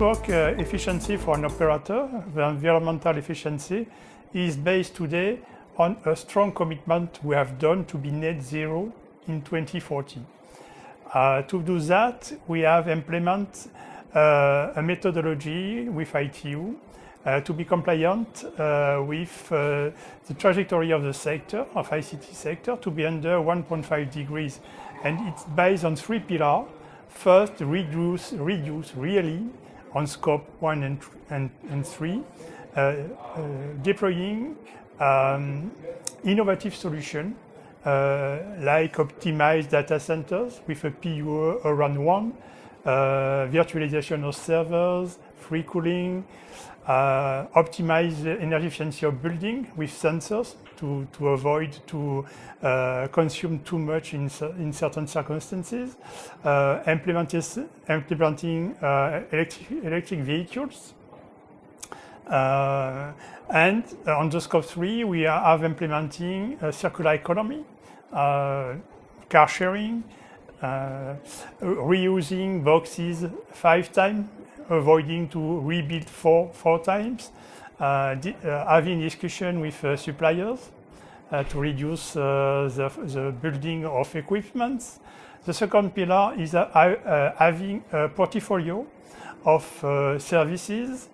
Network uh, efficiency for an operator, the environmental efficiency, is based today on a strong commitment we have done to be net zero in 2040. Uh, to do that, we have implemented uh, a methodology with ITU to be compliant uh, with uh, the trajectory of the sector, of ICT sector, to be under 1.5 degrees. And it's based on three pillars. First, reduce, reduce really on scope one and, and, and three, uh, uh, deploying um, innovative solution uh, like optimized data centers with a PUE around one, uh, virtualization of servers, free cooling, uh, optimize energy efficiency of building with sensors to, to avoid to uh, consume too much in, in certain circumstances, uh, implementing uh, electric, electric vehicles. Uh, and on the scope three, we are implementing a circular economy, uh, car sharing, reusing boxes five times avoiding to rebuild four, four times, uh, uh, having discussion with uh, suppliers uh, to reduce uh, the, the building of equipment. The second pillar is uh, having a portfolio of services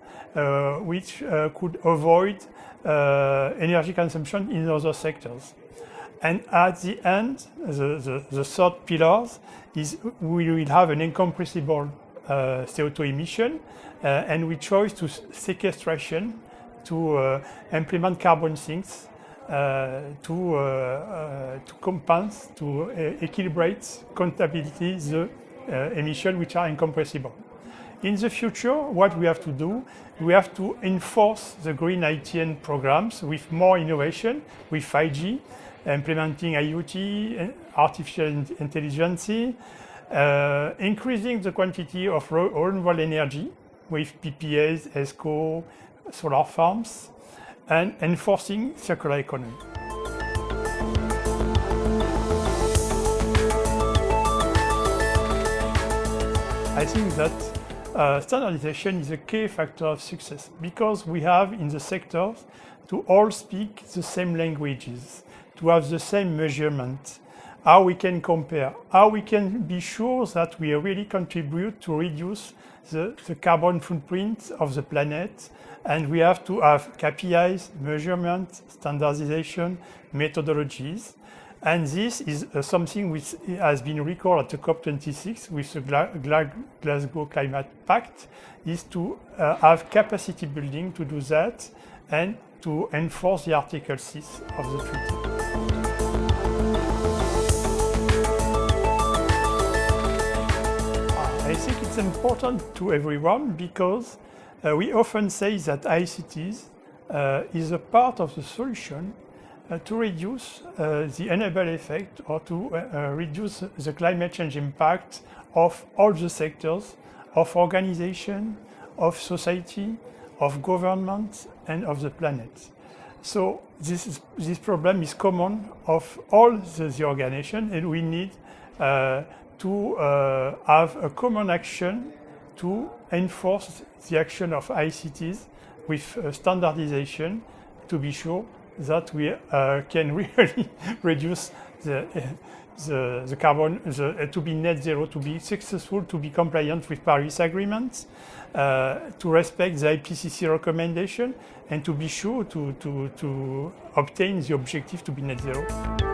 which could avoid energy consumption in other sectors. And at the end, the, the, the third pillar is we will have an incompressible Uh, CO2 emission, uh, and we chose to sequestration to uh, implement carbon sinks uh, to, uh, to compensate, to equilibrate compatibility the emissions which are incompressible. In the future, what we have to do, we have to enforce the green ITN programs with more innovation, with 5G, implementing IoT, artificial intelligence, uh, increasing the quantity of renewable energy with PPAs, ESCO, solar farms, and enforcing circular economy. I think that uh, standardization is a key factor of success because we have in the sectors to all speak the same languages, to have the same measurement, how we can compare, how we can be sure that we really contribute to reduce the, the carbon footprint of the planet. And we have to have KPIs, measurement, standardization, methodologies. And this is uh, something which has been recorded at the COP26 with the Gla Gla Glasgow Climate Pact, is to uh, have capacity building to do that and to enforce the Article 6 of the treaty. Important to everyone because uh, we often say that ICTs uh, is a part of the solution uh, to reduce uh, the enable effect or to uh, uh, reduce the climate change impact of all the sectors of organization, of society, of government and of the planet. So this, is, this problem is common of all the, the organization and we need to uh, have a common action to enforce the action of ICTs with uh, standardization to be sure that we uh, can really reduce the, the, the carbon, the, uh, to be net zero, to be successful, to be compliant with Paris agreements, uh, to respect the IPCC recommendation, and to be sure to, to, to obtain the objective to be net zero.